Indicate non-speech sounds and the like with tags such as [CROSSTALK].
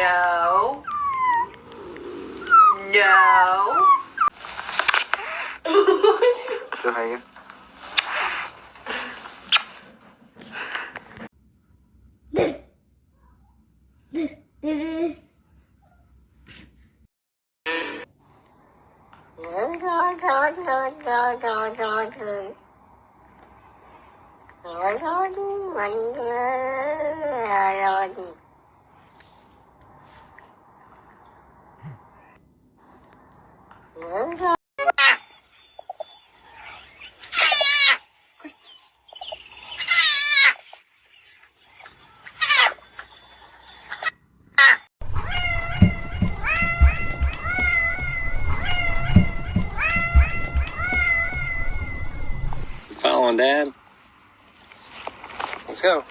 No. No. Cho hay [LAUGHS] [LAUGHS] Following Dad. Let's go.